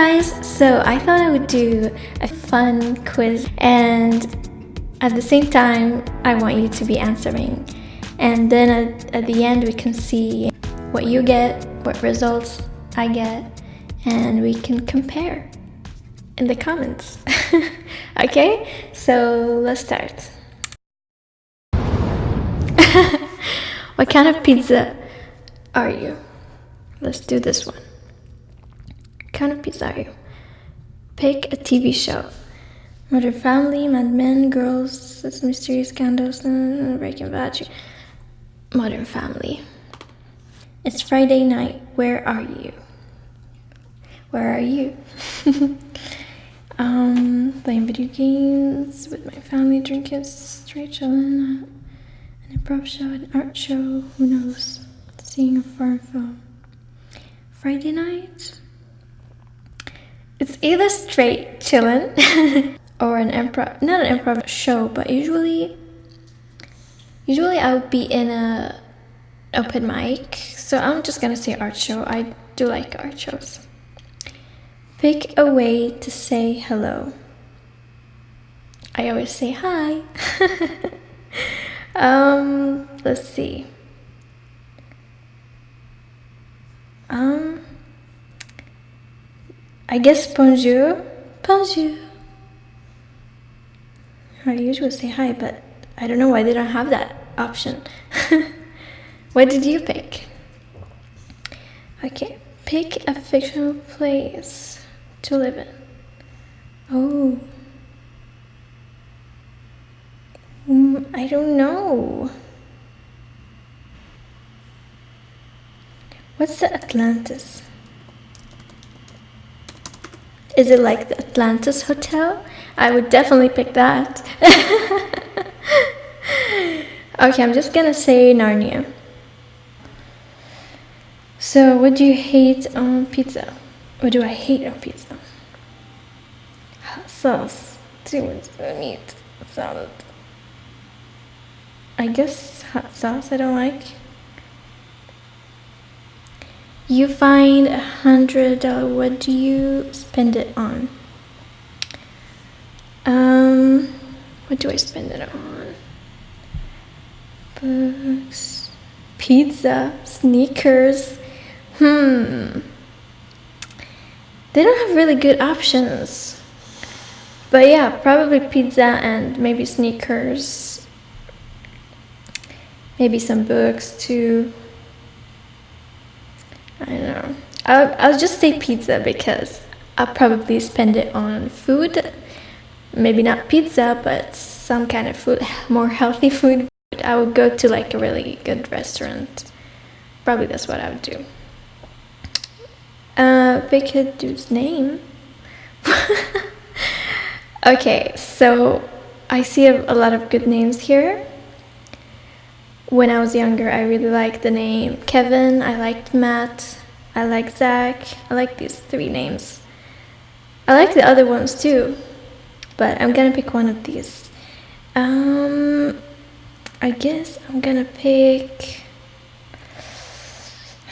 guys, so I thought I would do a fun quiz and at the same time I want you to be answering and then at, at the end we can see what you get, what results I get and we can compare in the comments. okay, so let's start. what kind of pizza are you? Let's do this one. Kind of pizza you? Pick a TV show. Modern Family, Mad Men, Girls, Sesame Street, Scandals, and Breaking Bad. Modern Family. It's Friday night. Where are you? Where are you? um, playing video games with my family, drinking straight chilling, an improv show, an art show, who knows? Seeing a foreign film. Friday night? It's either straight chilling or an improv, not an improv show, but usually, usually I would be in a open mic. So I'm just gonna say art show. I do like art shows. Pick a way to say hello. I always say hi. um, let's see. Um, I guess bonjour. Bonjour. I usually say hi, but I don't know why they don't have that option. what did you pick? Okay, pick a fictional place to live in. Oh. Mm, I don't know. What's the Atlantis? Is it like the Atlantis Hotel? I would definitely pick that. okay, I'm just gonna say Narnia. So, what do you hate on pizza? What do I hate on pizza? Hot sauce, too much meat, salad. I guess hot sauce I don't like. You find a hundred dollar, what do you spend it on? Um, what do I spend it on? Books, pizza, sneakers. Hmm. They don't have really good options. But yeah, probably pizza and maybe sneakers. Maybe some books too. I know. I'll, I'll just say pizza because I'll probably spend it on food. Maybe not pizza, but some kind of food, more healthy food. I would go to like a really good restaurant. Probably that's what I would do. Uh, a dude's name. okay, so I see a, a lot of good names here. When I was younger, I really liked the name Kevin, I liked Matt, I like Zach, I like these three names. I like the other ones too, but I'm gonna pick one of these. Um, I guess I'm gonna pick,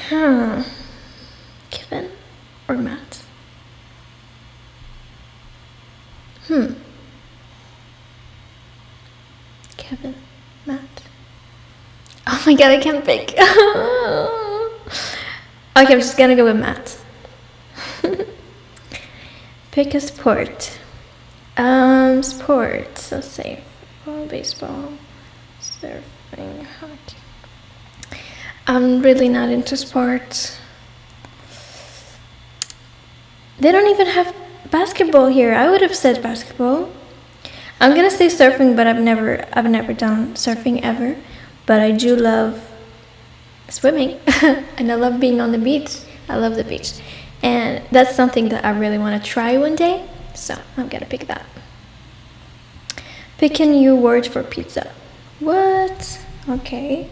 huh, Kevin or Matt? Hmm. Kevin, my god, I can't pick. okay, I'm just gonna go with Matt. pick a sport. Um, sports. Let's say football, baseball, surfing, hockey. I'm really not into sports. They don't even have basketball here. I would have said basketball. I'm gonna say surfing, but I've never I've never done surfing ever. But I do love swimming and I love being on the beach. I love the beach. And that's something that I really want to try one day. So I'm gonna pick that. Pick a new word for pizza. What? Okay.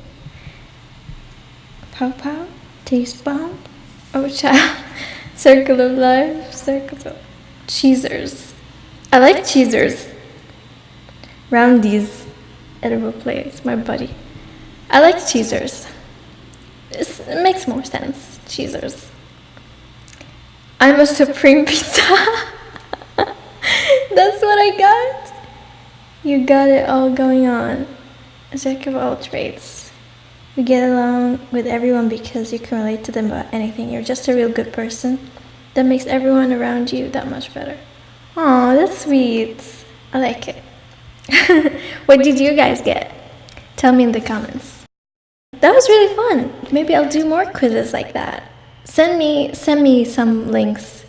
Pow pow? Taste bomb? Oh child. Circle of life, circle of cheesers. I like cheesers. Roundies, edible place, my buddy. I like cheesers. It makes more sense, cheesers. I'm a supreme pizza. That's what I got. You got it all going on. A jack of all trades. You get along with everyone because you can relate to them about anything. You're just a real good person. That makes everyone around you that much better. Aw, that's sweet. I like it. what did you guys get? Tell me in the comments. That was really fun. Maybe I'll do more quizzes like that. Send me send me some links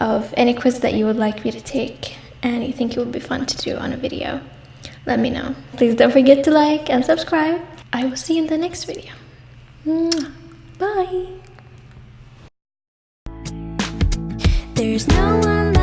of any quiz that you would like me to take and you think it would be fun to do on a video. Let me know. Please don't forget to like and subscribe. I will see you in the next video. Bye. There's no one